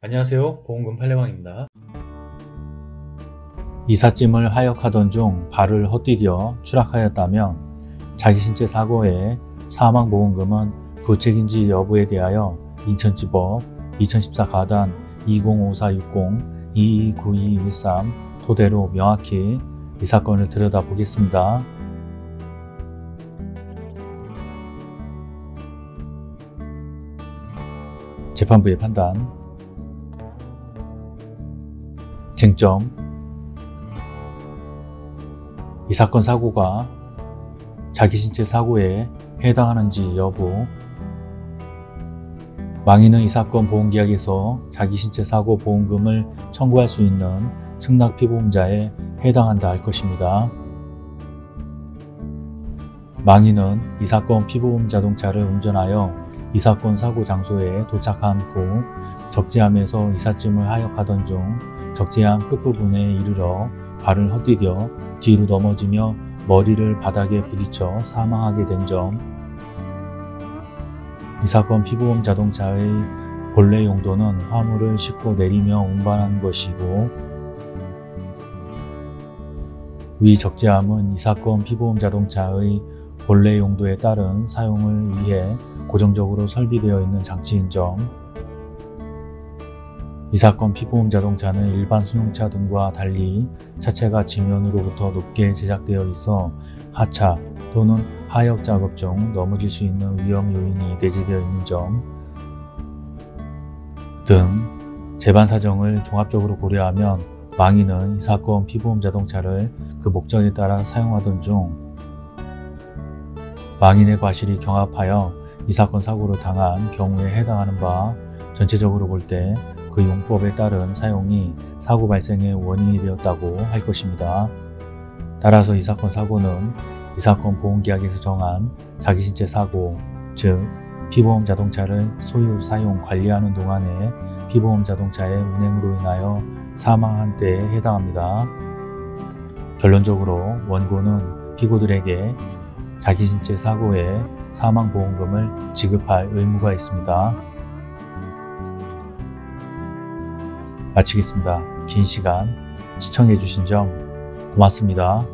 안녕하세요. 보험금 팔례방입니다. 이삿짐을 하역하던 중 발을 헛디뎌 추락하였다면 자기 신체 사고의 사망보험금은 부책인지 여부에 대하여 인천지법 2014 가단 205460 229213 토대로 명확히 이 사건을 들여다보겠습니다. 재판부의 판단 쟁점 이 사건 사고가 자기 신체 사고에 해당하는지 여부 망인은 이 사건 보험계약에서 자기 신체 사고 보험금을 청구할 수 있는 승낙 피보험자에 해당한다 할 것입니다. 망인은 이 사건 피보험 자동차를 운전하여 이 사건 사고 장소에 도착한 후 적재함에서 이삿짐을 하역하던 중 적재함 끝부분에 이르러 발을 헛디뎌 뒤로 넘어지며 머리를 바닥에 부딪혀 사망하게 된 점. 이 사건 피보험 자동차의 본래 용도는 화물을 싣고 내리며 운반하는 것이고 위 적재함은 이 사건 피보험 자동차의 본래 용도에 따른 사용을 위해 고정적으로 설비되어 있는 장치인 점. 이 사건 피보험 자동차는 일반 승용차 등과 달리 차체가 지면으로부터 높게 제작되어 있어 하차 또는 하역 작업 중 넘어질 수 있는 위험 요인이 내재되어 있는 점 등 재반 사정을 종합적으로 고려하면 망인은 이 사건 피보험 자동차를 그 목적에 따라 사용하던 중 망인의 과실이 경합하여 이 사건 사고를 당한 경우에 해당하는 바 전체적으로 볼때 그 용법에 따른 사용이 사고 발생의 원인이 되었다고 할 것입니다. 따라서 이 사건 사고는 이 사건 보험계약에서 정한 자기 신체 사고, 즉 피보험 자동차를 소유, 사용, 관리하는 동안에 피보험 자동차의 운행으로 인하여 사망한 때에 해당합니다. 결론적으로 원고는 피고들에게 자기 신체 사고에 사망보험금을 지급할 의무가 있습니다. 마치겠습니다. 긴 시간 시청해주신 점 고맙습니다.